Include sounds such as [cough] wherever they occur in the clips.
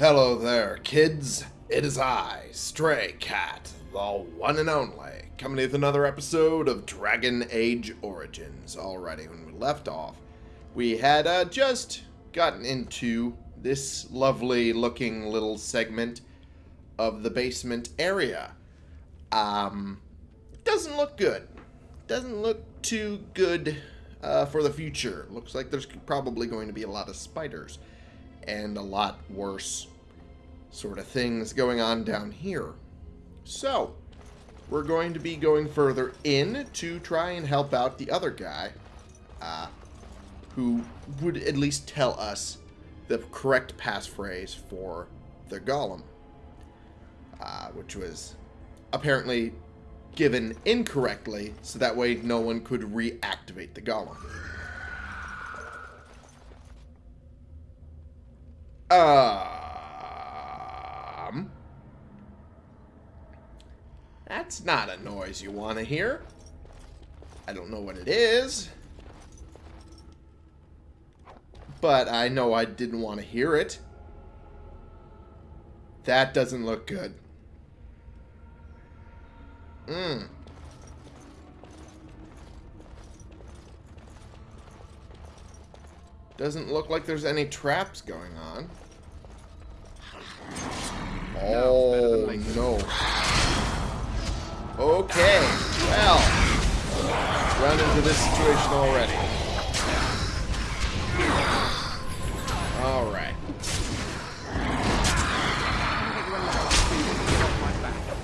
Hello there, kids. It is I, Stray Cat, the one and only, coming with another episode of Dragon Age Origins. Alrighty, when we left off, we had uh, just gotten into this lovely looking little segment of the basement area. Um, doesn't look good. Doesn't look too good uh, for the future. Looks like there's probably going to be a lot of spiders and a lot worse sort of things going on down here. So, we're going to be going further in to try and help out the other guy uh, who would at least tell us the correct passphrase for the golem, uh, which was apparently given incorrectly so that way no one could reactivate the golem. Um, that's not a noise you want to hear. I don't know what it is. But I know I didn't want to hear it. That doesn't look good. Mmm. Doesn't look like there's any traps going on. Oh, no. Okay, well, run into this situation already. Alright.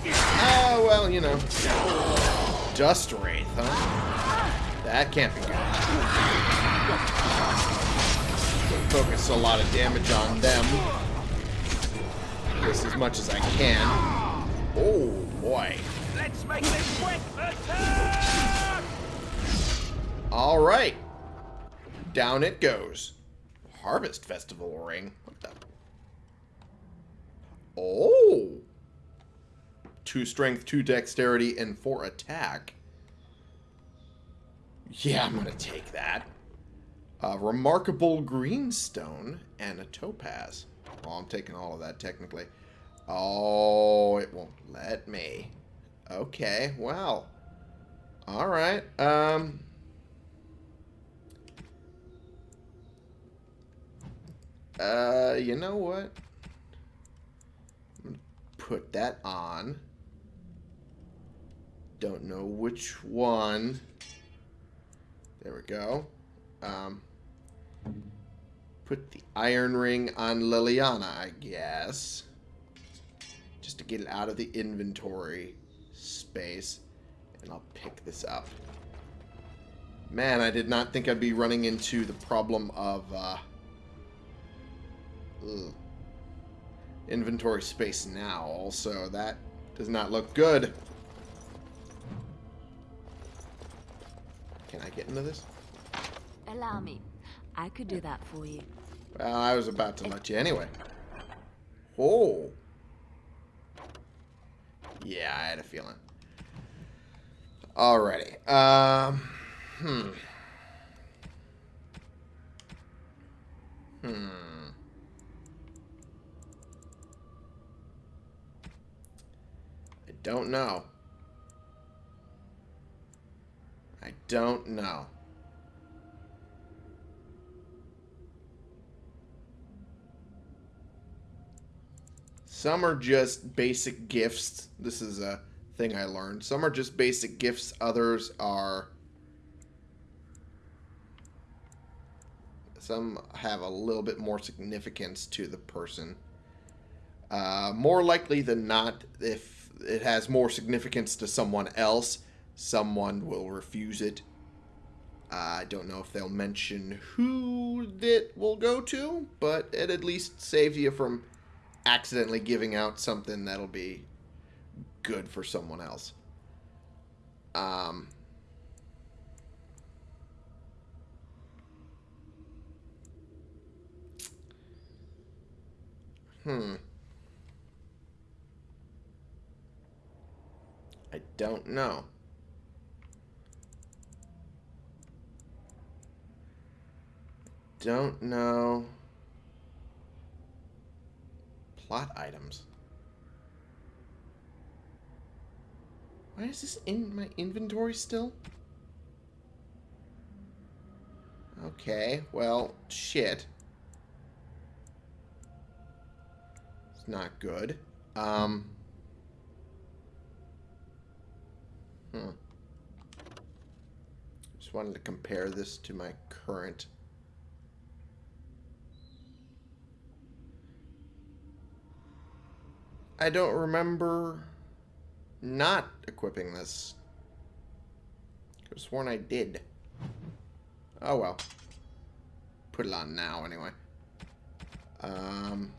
Oh, ah, well, you know. Dust Wraith, huh? That can't be good. Focus a lot of damage on them. Just as much as I can. Oh, boy. Let's make this quick! Attack! Alright. Down it goes. Harvest Festival ring. What the? Oh. Two strength, two dexterity, and four attack. Yeah, I'm going to take that. A remarkable greenstone and a topaz. Well, I'm taking all of that technically. Oh, it won't let me. Okay, well. Alright, um... Uh, you know what? Put that on. Don't know which one. There we go. Um, put the iron ring on Leliana, I guess. Just to get it out of the inventory space. And I'll pick this up. Man, I did not think I'd be running into the problem of, uh, ugh, inventory space now. Also, that does not look good. Can I get into this? Allow me. I could do that for you. Well, I was about to let you anyway. Oh. Yeah, I had a feeling. Alrighty. Um, hmm. Hmm. I don't know. I don't know. Some are just basic gifts. This is a thing I learned. Some are just basic gifts. Others are... Some have a little bit more significance to the person. Uh, more likely than not, if it has more significance to someone else, someone will refuse it. Uh, I don't know if they'll mention who it will go to, but it at least saves you from accidentally giving out something that'll be good for someone else. Um, hmm. I don't know. Don't know. Plot items. Why is this in my inventory still? Okay, well, shit. It's not good. Um. Hmm. Just wanted to compare this to my current. I don't remember not equipping this. I could have sworn I did. Oh well. Put it on now anyway. Um.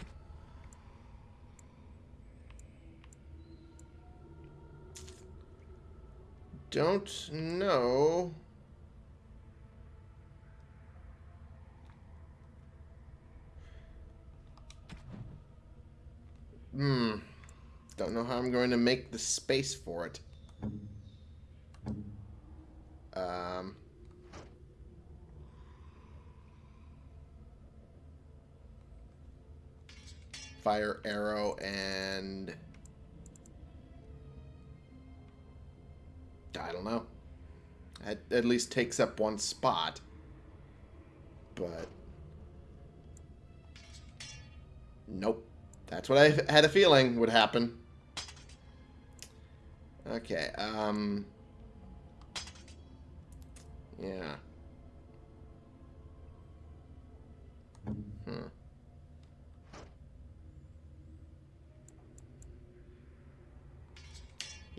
Don't know. Hmm. Don't know how I'm going to make the space for it. Um. Fire arrow and I don't know. At, at least takes up one spot. But nope. That's what I had a feeling would happen. Okay, um... Yeah. Hmm.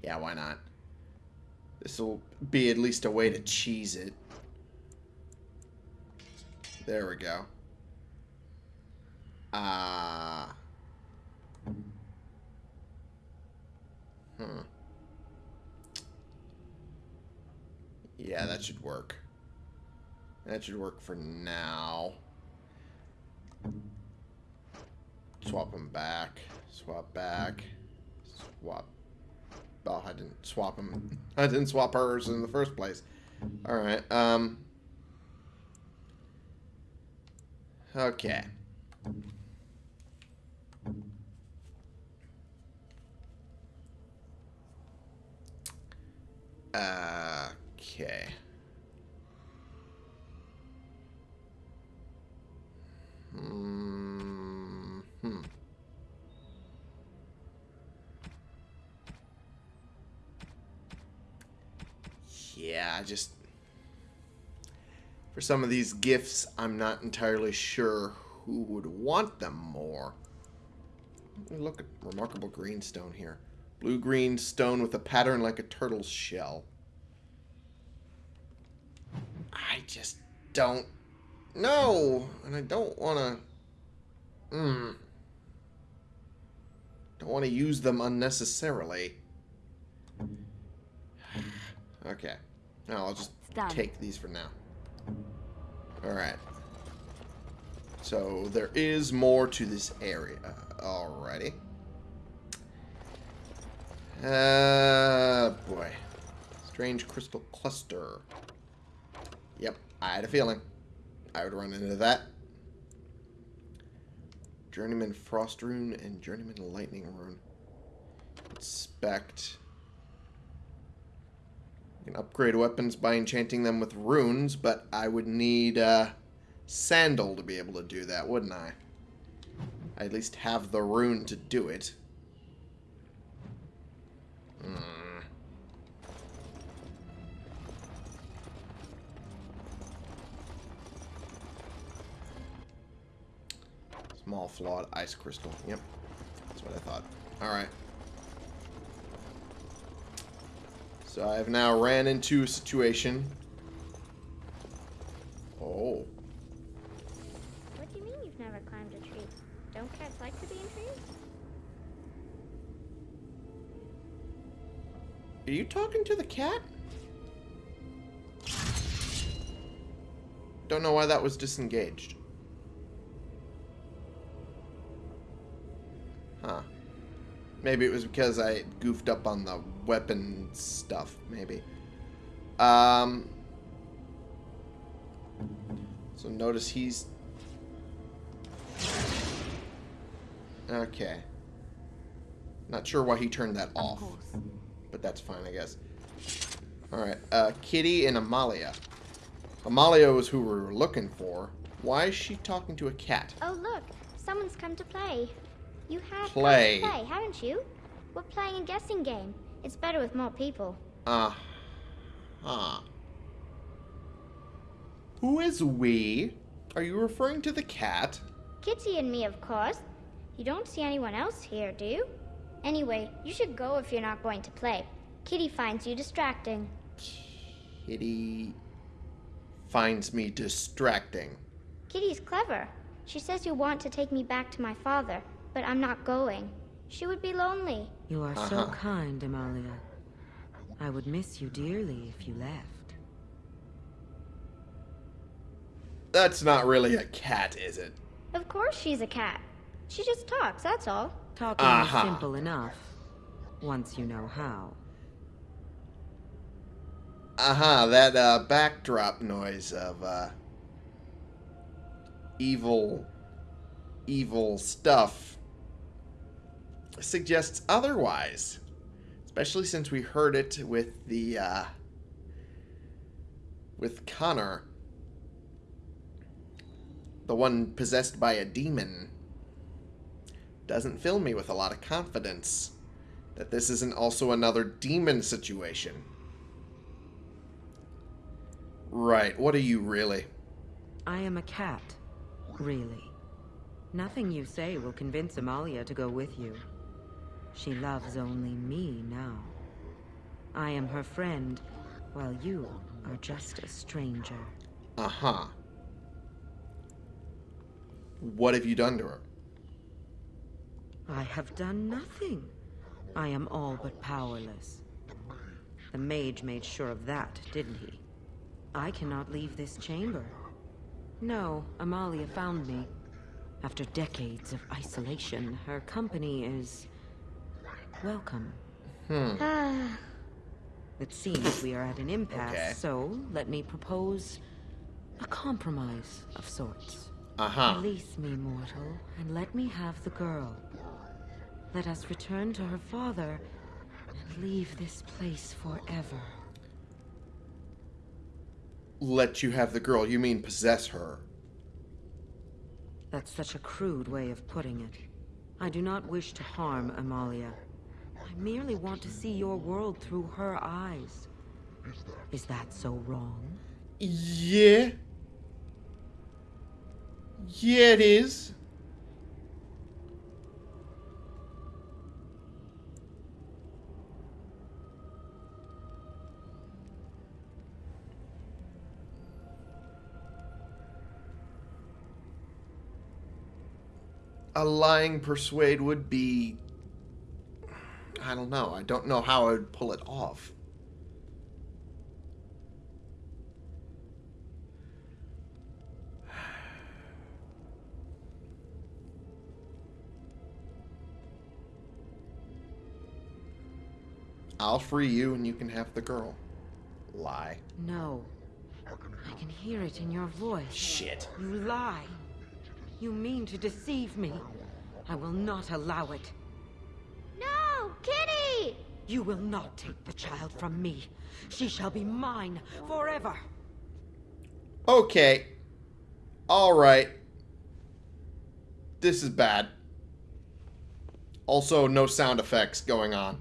Yeah, why not? This will be at least a way to cheese it. There we go. Ah. Uh, hmm. Yeah, that should work. That should work for now. Swap them back. Swap back. Swap. Oh, I didn't swap them. [laughs] I didn't swap hers in the first place. Alright, um... Okay. Okay. For some of these gifts, I'm not entirely sure who would want them more. Look at remarkable greenstone here. Blue-green stone with a pattern like a turtle's shell. I just don't know. And I don't want to... Hmm. Don't want to use them unnecessarily. [sighs] okay. Now I'll just take these for now. Alright. So there is more to this area. Alrighty. Uh, boy. Strange crystal cluster. Yep, I had a feeling. I would run into that. Journeyman Frost Rune and Journeyman Lightning Rune. Inspect. Can upgrade weapons by enchanting them with runes, but I would need uh, Sandal to be able to do that, wouldn't I? I at least have the rune to do it. Hmm. Small flawed ice crystal. Yep. That's what I thought. Alright. So I've now ran into a situation. Oh. What do you mean you've never climbed a tree? Don't cats like to be in trees? Are you talking to the cat? Don't know why that was disengaged. Maybe it was because I goofed up on the weapon stuff, maybe. Um, so notice he's... Okay. Not sure why he turned that off, course. but that's fine, I guess. Alright, uh, Kitty and Amalia. Amalia was who we were looking for. Why is she talking to a cat? Oh, look. Someone's come to play. You have Play. play, haven't you? We're playing a guessing game. It's better with more people. Uh huh. Who is we? Are you referring to the cat? Kitty and me, of course. You don't see anyone else here, do you? Anyway, you should go if you're not going to play. Kitty finds you distracting. Kitty finds me distracting. Kitty's clever. She says you want to take me back to my father, but I'm not going. She would be lonely. You are so Uh-huh. kind, Amalia. I would miss you dearly if you left. That's not really a cat, is it? Of course she's a cat. She just talks, that's all. Talking Uh-huh. is simple enough, once you know how. Uh-huh, that uh, backdrop noise of uh, evil, evil stuff suggests otherwise. Especially since we heard it with the, uh, with Connor. The one possessed by a demon. Doesn't fill me with a lot of confidence that this isn't also another demon situation. Right, what are you really? I am a cat, really. Nothing you say will convince Amalia to go with you. She loves only me now. I am her friend, while you are just a stranger. Uh huh. What have you done to her? I have done nothing. I am all but powerless. The mage made sure of that, didn't he? I cannot leave this chamber. No, Amalia found me. After decades of isolation, her company is... welcome. Ah, It seems we are at an impasse, Okay. so let me propose a compromise of sorts. Uh huh. Release me, mortal, and let me have the girl. Let us return to her father and leave this place forever. Let you have the girl, you mean possess her. That's such a crude way of putting it. I do not wish to harm Amalia. I merely want to see your world through her eyes. Is that so wrong? Yeah. Yeah, it is. A lying persuade would be. I don't know. I don't know how I would pull it off. I'll free you and you can have the girl. Lie. No. I can hear it in your voice. Shit. You lie. You mean to deceive me. I will not allow it. No! Kitty! You will not take the child from me. She shall be mine forever. Okay. Alright. This is bad. Also, no sound effects going on.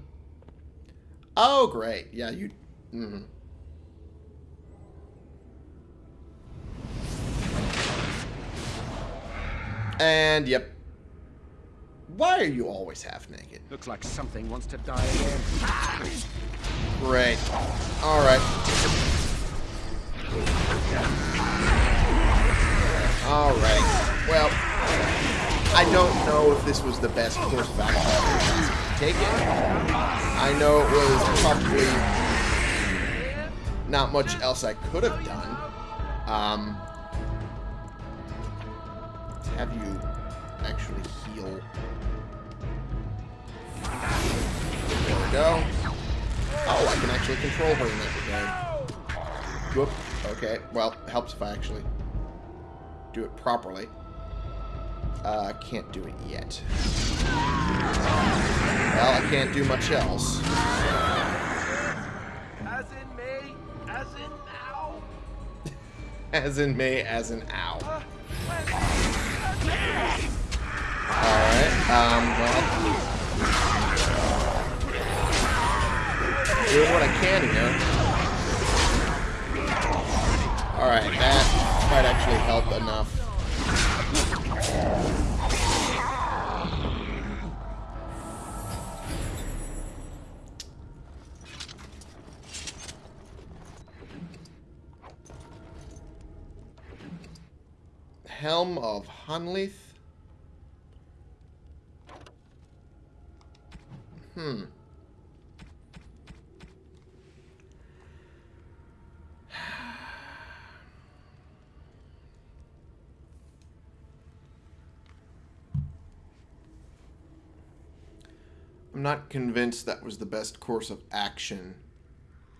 Oh, great. Yeah, you. Mm. And, yep. Why are you always half naked? Looks like something wants to die again. Great. Alright. Alright. Well, I don't know if this was the best course of action to take it. I know it was probably not much else I could have done. Um, have you actually heal. There we go. Oh, I can actually control her in that regard. Whoop. Okay, well, helps if I actually do it properly. Uh, can't do it yet. Well, I can't do much else. As in me, as in now. [laughs] As in me, as in ow. Uh, Alright, um, well. Doing what I can here. Alright, that might actually help enough. Helm of Honnleath? Hmm. I'm not convinced that was the best course of action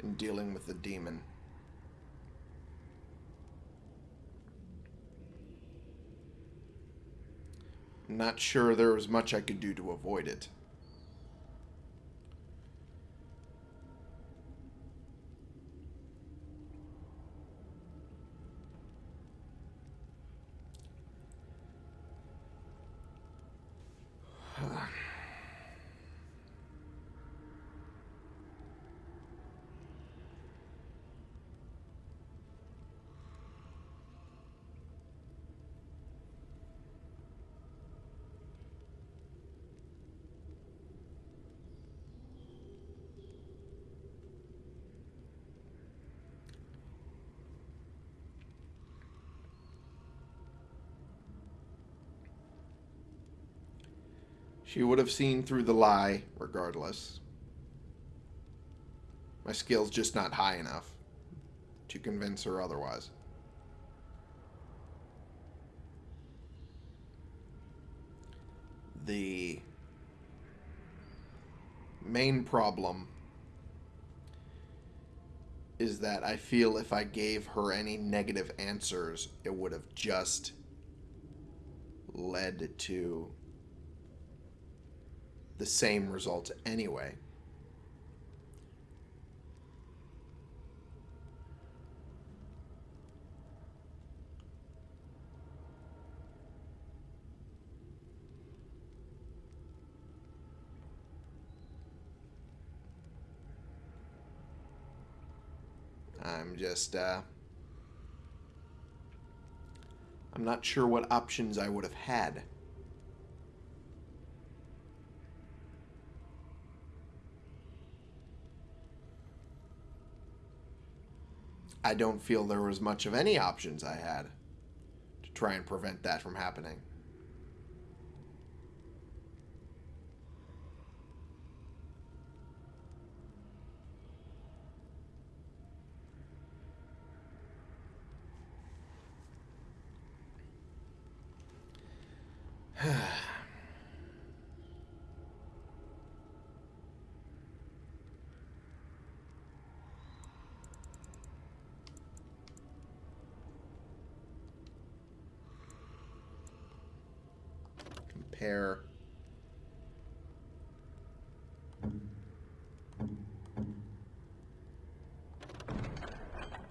in dealing with the demon. Not sure there was much I could do to avoid it. She would have seen through the lie regardless. My skill's just not high enough to convince her otherwise. The main problem is that I feel if I gave her any negative answers, it would have just led to the same result anyway. I'm just, uh, I'm not sure what options I would have had. I don't feel there was much of any options I had to try and prevent that from happening. Compare.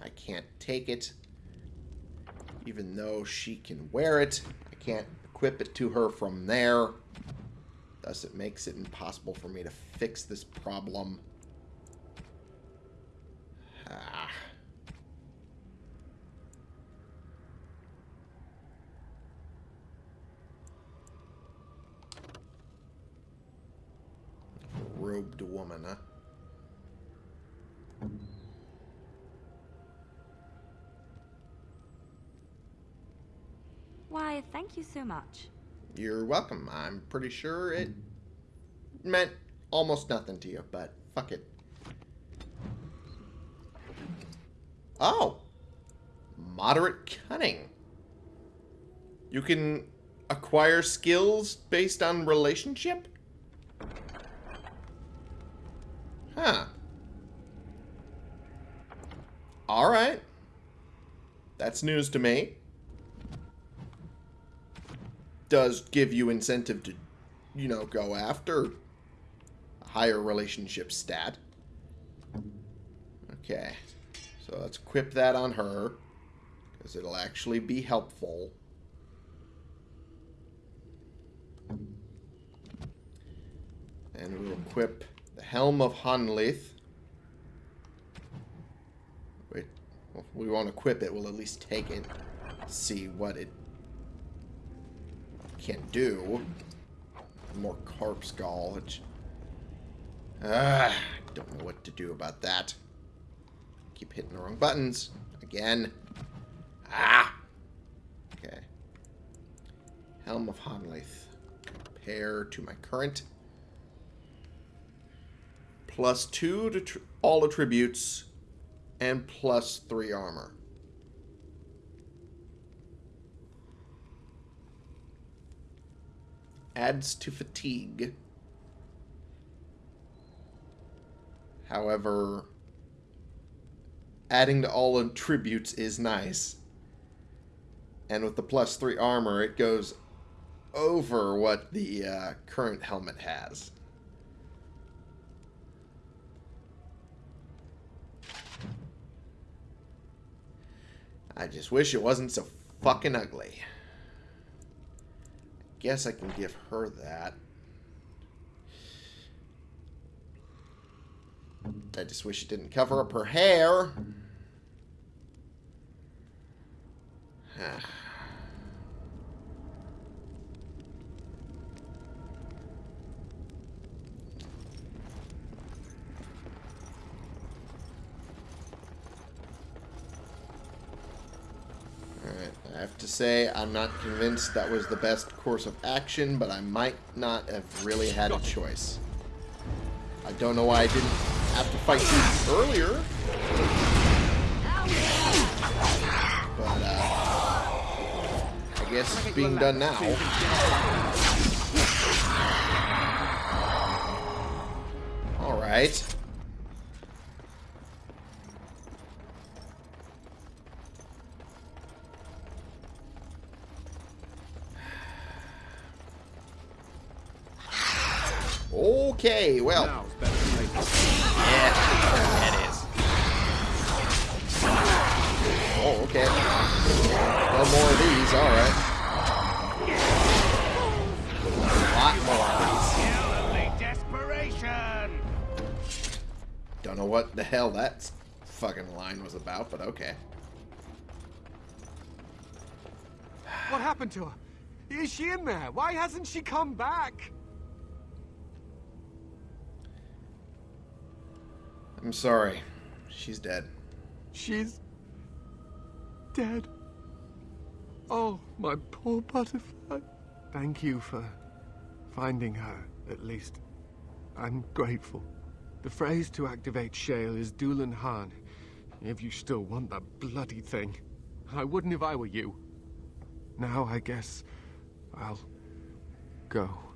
I can't take it. Even though she can wear it, I can't equip it to her from there. Thus, it makes it impossible for me to fix this problem. Ah. Robed woman, huh? Why, thank you so much. You're welcome. I'm pretty sure it meant almost nothing to you, but fuck it. Oh. Moderate cunning. You can acquire skills based on relationship? Huh. Alright. That's news to me does give you incentive to, you know, go after a higher relationship stat. Okay. So let's equip that on her. Because it'll actually be helpful. And we'll equip the Helm of Honnleath. Wait, well, we won't equip it, we'll at least take it. See what it can do. More carp skull, which... I don't know what to do about that. Keep hitting the wrong buttons. Again. Ah! Okay. Helm of Honnleath. Compare to my current. Plus two to all attributes. And plus three armor. Adds to fatigue. However, adding to all attributes is nice. And with the plus three armor, it goes over what the uh, current helmet has. I just wish it wasn't so fucking ugly. Guess I can give her that. I just wish it didn't cover up her hair. [sighs] Ah. Alright, I have say, I'm not convinced that was the best course of action, but I might not have really had a choice. I don't know why I didn't have to fight you earlier. But, uh, I guess it's being done now. Alright. No more of these, alright. A lot more of desperation! these. Don't know what the hell that fucking line was about, but okay. What happened to her? Is she in there? Why hasn't she come back? I'm sorry. She's dead. She's dead. Oh, my poor butterfly. Thank you for finding her, at least. I'm grateful. The phrase to activate Shale is Dulan Han. If you still want that bloody thing. I wouldn't if I were you. Now I guess I'll go.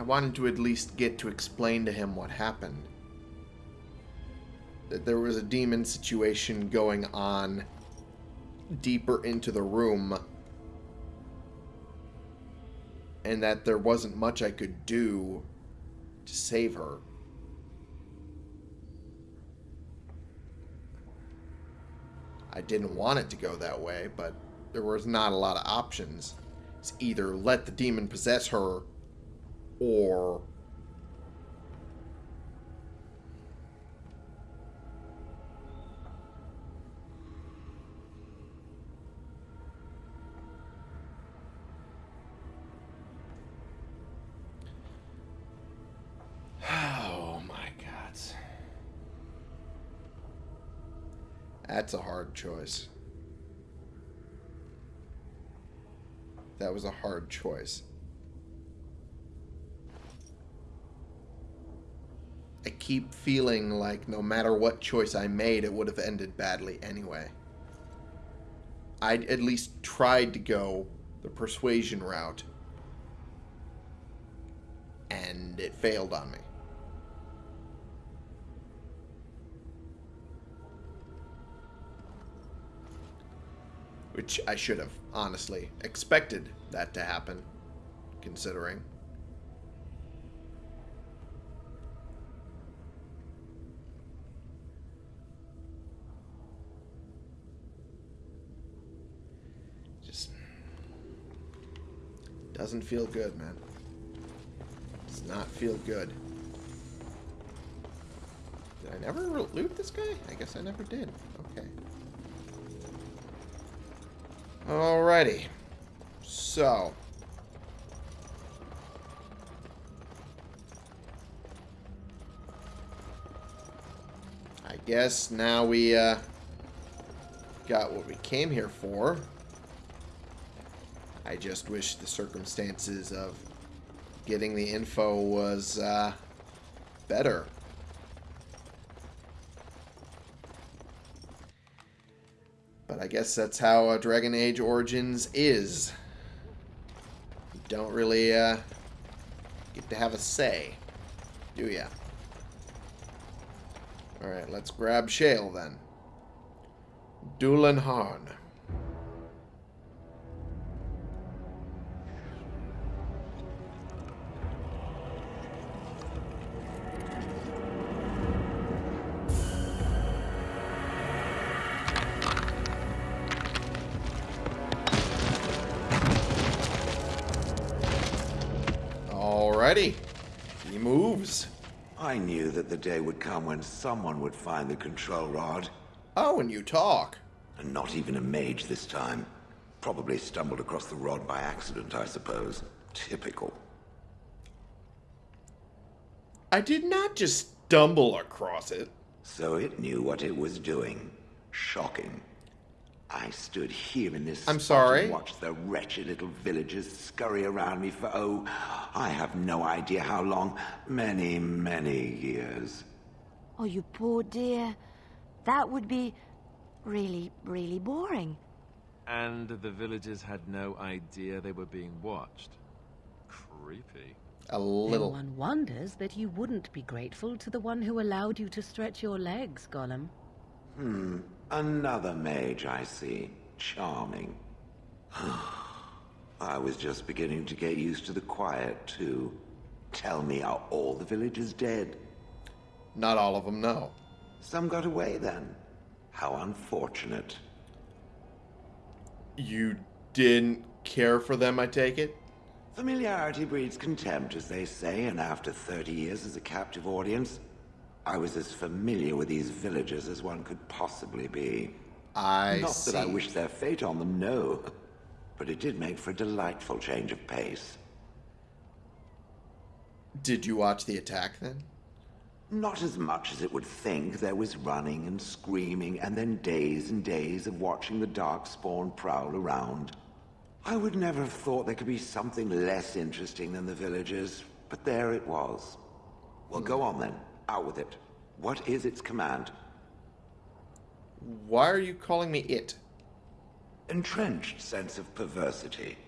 I wanted to at least get to explain to him what happened. That there was a demon situation going on deeper into the room. And that there wasn't much I could do to save her. I didn't want it to go that way, but there was not a lot of options. It's either let the demon possess her or [sighs] Oh my god. That's a hard choice. That was a hard choice. I keep feeling like no matter what choice I made, it would have ended badly anyway. I at least tried to go the persuasion route. And it failed on me. Which I should have, honestly, expected that to happen, considering. Just doesn't feel good, man. Does not feel good. Did I never loot this guy? I guess I never did. Okay. Alrighty. So. I guess now we uh, got what we came here for. I just wish the circumstances of getting the info was uh, better. But I guess that's how uh, Dragon Age Origins is. You don't really uh, get to have a say, do ya? Alright, let's grab Shale then. Dulan Harn. Alrighty. He moves. I knew that the day would come when someone would find the control rod. Oh, and you talk. And not even a mage this time. Probably stumbled across the rod by accident, I suppose. Typical. I did not just stumble across it. So it knew what it was doing. Shocking. I stood here in this I'm spot sorry? and watched the wretched little villagers scurry around me for, oh, I have no idea how long. Many, many years. Oh, you poor dear. That would be really, really boring. And the villagers had no idea they were being watched. Creepy. A Then little. one wonders that you wouldn't be grateful to the one who allowed you to stretch your legs, golem. Hmm. Another mage, I see. Charming. [sighs] I was just beginning to get used to the quiet, too. Tell me, are all the villagers dead? Not all of them, no. Some got away then. How unfortunate. You didn't care for them, I take it? Familiarity breeds contempt, as they say, and after 30 years as a captive audience, I was as familiar with these villagers as one could possibly be. I Not see. that I wish their fate on them, no. But it did make for a delightful change of pace. Did you watch the attack then? Not as much as it would think. There was running and screaming, and then days and days of watching the Darkspawn prowl around. I would never have thought there could be something less interesting than the villagers, but there it was. Well, go on then. Out with it. What is its command? Why are you calling me it? Entrenched sense of perversity.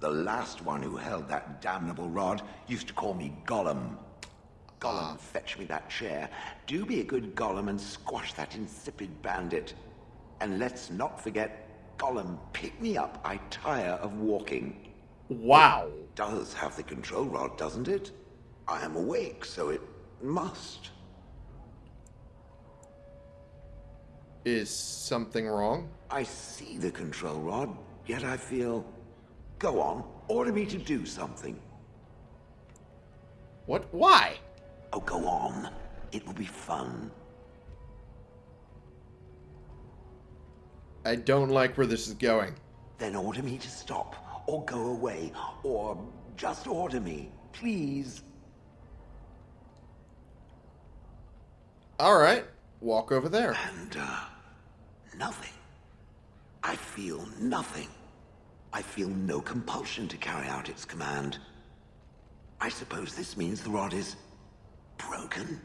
The last one who held that damnable rod used to call me golem. golem, ah. fetch me that chair. Do be a good golem and squash that insipid bandit. And let's not forget, golem, pick me up. I tire of walking. Wow. Does have the control rod, doesn't it? I am awake, so it must. Is something wrong? I see the control rod, yet I feel... Go on, order me to do something. What? Why? Oh, go on. It will be fun. I don't like where this is going. Then order me to stop, or go away, or just order me, please. Alright. Walk over there. And, uh, nothing. I feel nothing. I feel no compulsion to carry out its command. I suppose this means the rod is broken?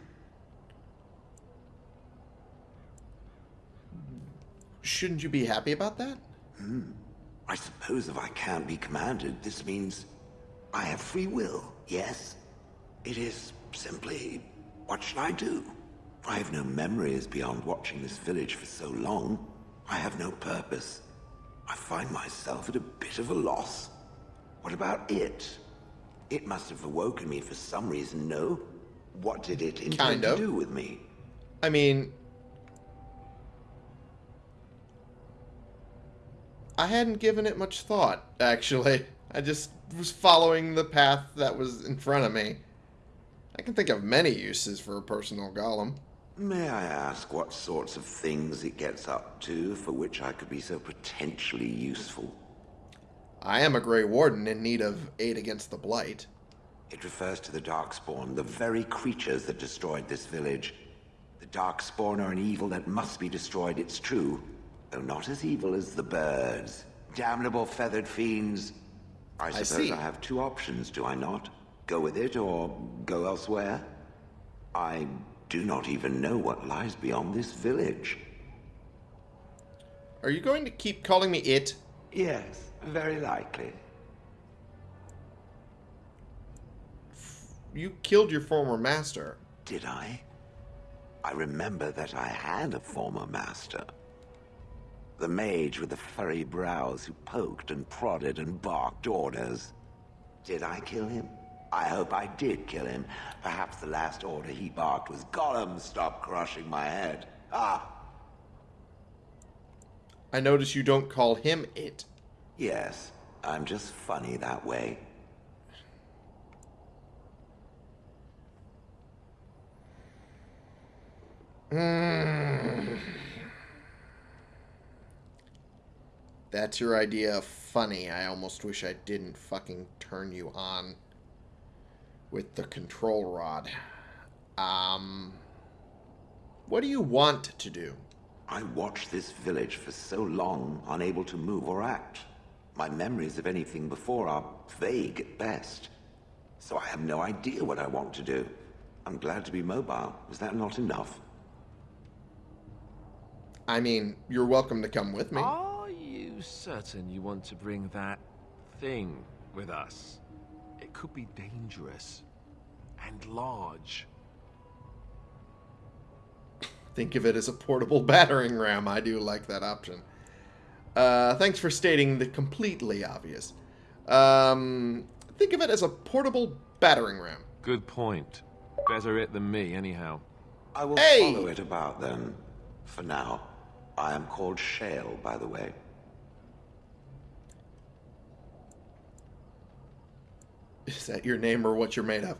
Shouldn't you be happy about that? I suppose if I can't be commanded, this means I have free will, yes? It is simply, what should I do? I have no memories beyond watching this village for so long. I have no purpose. I find myself at a bit of a loss. What about it? It must have awoken me for some reason, no? What did it intend Kind of. to do with me? I mean, I hadn't given it much thought, actually. I just was following the path that was in front of me. I can think of many uses for a personal golem. May I ask what sorts of things it gets up to for which I could be so potentially useful? I am a Grey Warden in need of aid against the Blight. It refers to the Darkspawn, the very creatures that destroyed this village. The Darkspawn are an evil that must be destroyed, it's true. Though not as evil as the birds. Damnable feathered fiends. I suppose see. I have two options, do I not? Go with it or go elsewhere? I do not even know what lies beyond this village. Are you going to keep calling me it? Yes, very likely. You killed your former master. Did I? I remember that I had a former master. The mage with the furry brows who poked and prodded and barked orders. Did I kill him? I hope I did kill him. Perhaps the last order he barked was, Golem, stop crushing my head. Ah, I notice you don't call him it. yes, I'm just funny that way. [sighs] That's your idea of funny. I almost wish I didn't fucking turn you on with the control rod. Um, what do you want to do? I watched this village for so long, unable to move or act. My memories of anything before are vague at best. So I have no idea what I want to do. I'm glad to be mobile. Is that not enough? I mean, you're welcome to come with me. Are you certain you want to bring that thing with us? It could be dangerous and large. Think of it as a portable [laughs] battering ram. I do like that option. Uh, thanks for stating the completely obvious. Um, think of it as a portable battering ram. Good point. Better it than me, anyhow. I will Hey! follow it about then. For now. I am called Shale, by the way. [laughs] Is that your name or what you're made of?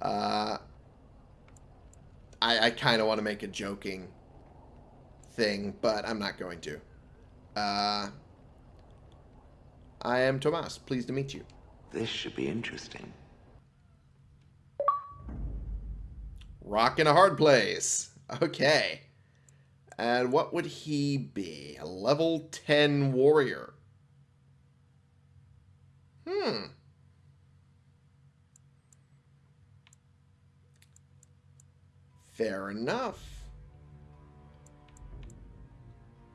Uh, I, I kind of want to make a joking thing, but I'm not going to. Uh, I am Tomas. Pleased to meet you. This should be interesting. Rock in a hard place. Okay. And what would he be? A level 10 warrior. Hmm. Fair enough.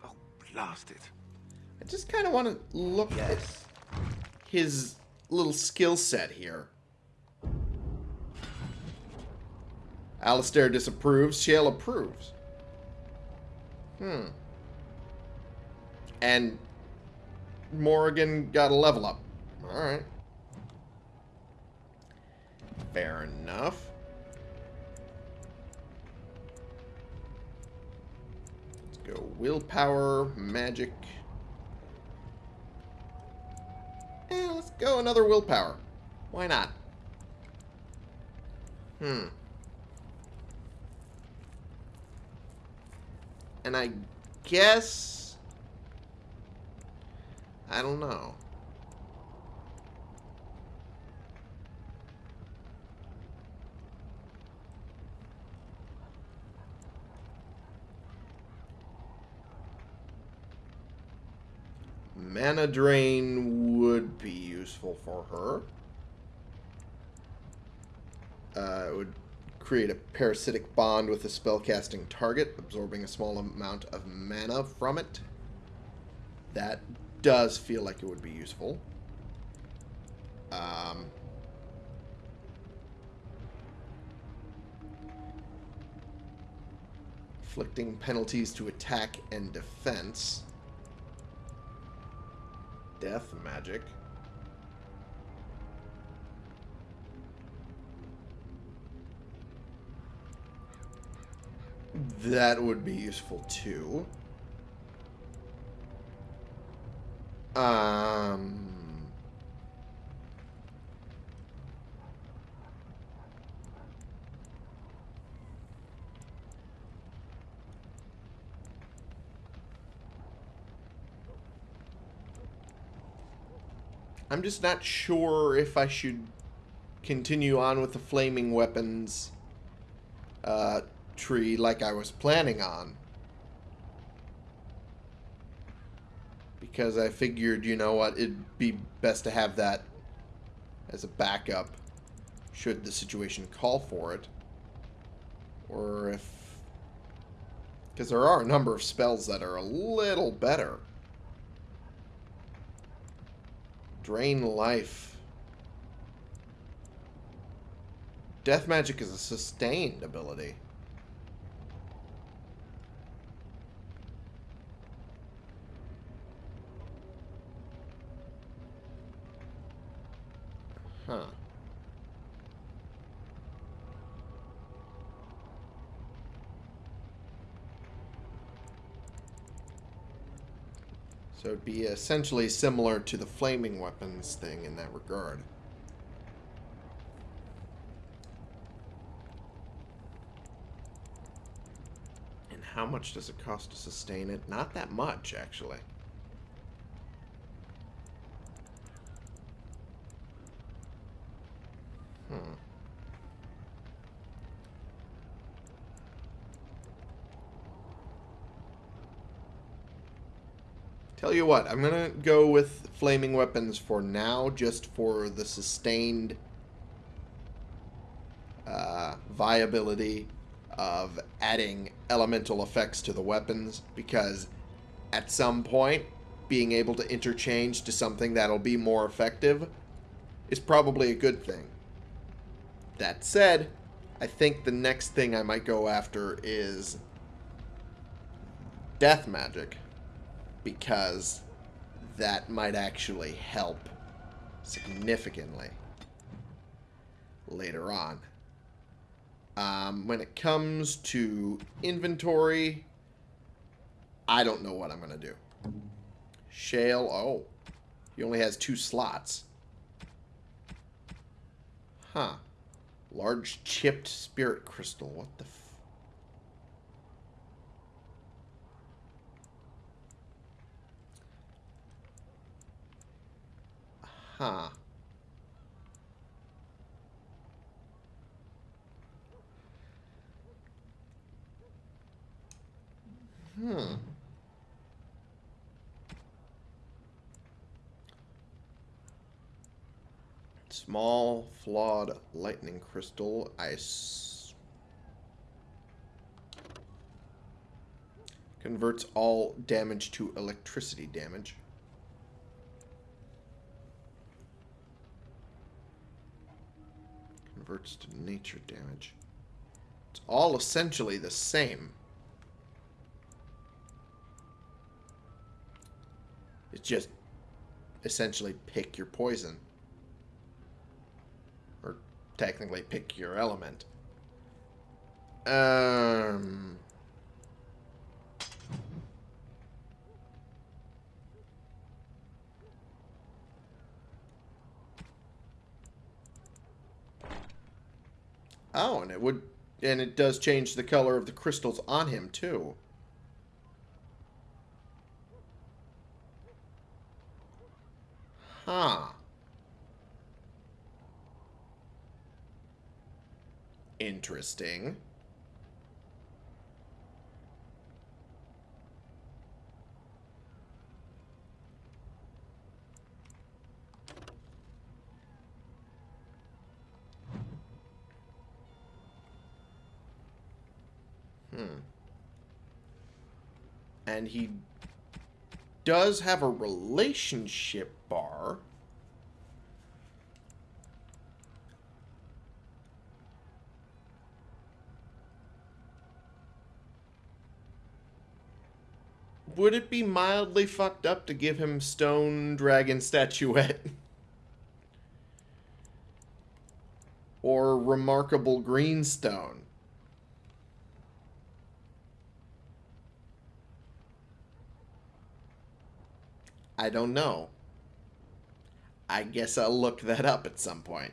Oh, blast it. I just kind of want to look at his little skill set here. Alistair disapproves, Shale approves. Hmm. And Morrigan got a level up. Alright. Fair enough. Go willpower, magic. Eh, let's go another willpower. Why not? Hmm. And I guess... I don't know. mana drain would be useful for her. Uh, it would create a parasitic bond with a spellcasting target, absorbing a small amount of mana from it. That does feel like it would be useful. Um, inflicting penalties to attack and defense. Death magic. That would be useful too. Um. I'm just not sure if I should continue on with the flaming weapons uh, tree like I was planning on. Because I figured, you know what, it'd be best to have that as a backup should the situation call for it. Or if... Because there are a number of spells that are a little better. Drain life. Death magic is a sustained ability. Huh. It'd be essentially similar to the flaming weapons thing in that regard. And how much does it cost to sustain it? Not that much, actually. Hmm. Tell you what, I'm gonna go with flaming weapons for now, just for the sustained uh, viability of adding elemental effects to the weapons, because at some point, being able to interchange to something that'll be more effective is probably a good thing. That said, I think the next thing I might go after is death magic because that might actually help significantly later on. Um, when it comes to inventory, I don't know what I'm going to do. Shale, oh, he only has two slots. Huh. Large chipped spirit crystal. What the Huh. Hmm. Small, flawed lightning crystal. Ice. Converts all damage to electricity damage. To nature damage. It's all essentially the same. It's just essentially pick your poison. Or technically pick your element. Um... Oh, and it would... And it does change the color of the crystals on him, too. Huh. Interesting. Hmm. And he does have a relationship bar. would it be mildly fucked up to give him stone dragon statuette? [laughs] or remarkable greenstone? I don't know. I guess I'll look that up at some point.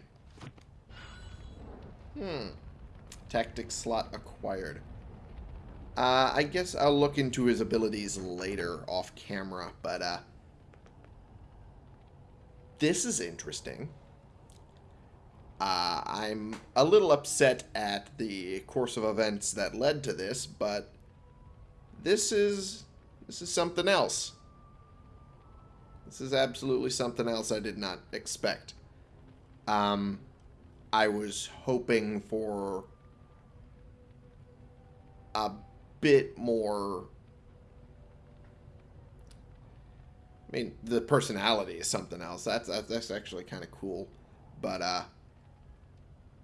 Hmm. Tactic slot acquired. Uh, I guess I'll look into his abilities later off camera, but uh, this is interesting. Uh, I'm a little upset at the course of events that led to this, but this is this is something else. This is absolutely something else I did not expect. Um, I was hoping for a bit more. I mean, the personality is something else. That's that's actually kind of cool, but uh,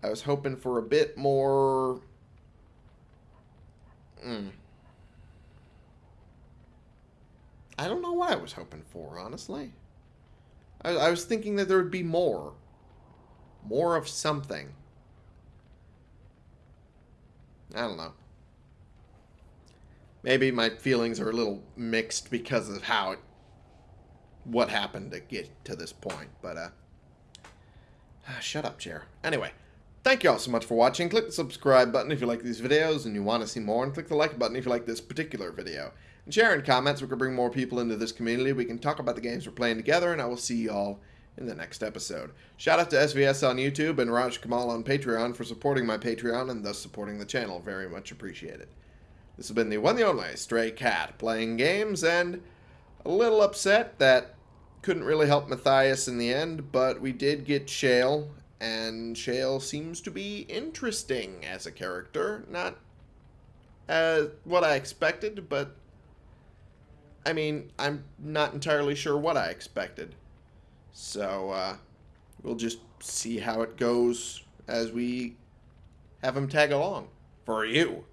I was hoping for a bit more. Mm. I don't know what I was hoping for, honestly. I, I was thinking that there would be more. More of something. I don't know. Maybe my feelings are a little mixed because of how it, what happened to get to this point, but uh, [sighs] shut up, chair. Anyway, thank you all so much for watching. Click the subscribe button if you like these videos and you want to see more, and click the like button if you like this particular video. And share in comments. We can bring more people into this community. We can talk about the games we're playing together, and I will see you all in the next episode. Shout out to SVS on YouTube and Raj Kamal on Patreon for supporting my Patreon and thus supporting the channel. Very much appreciated. This has been the one the only Stray Cat playing games and a little upset that couldn't really help Matthias in the end, but we did get Shale, and Shale seems to be interesting as a character. Not as what I expected, but I mean, I'm not entirely sure what I expected. So, uh, we'll just see how it goes as we have him tag along for you.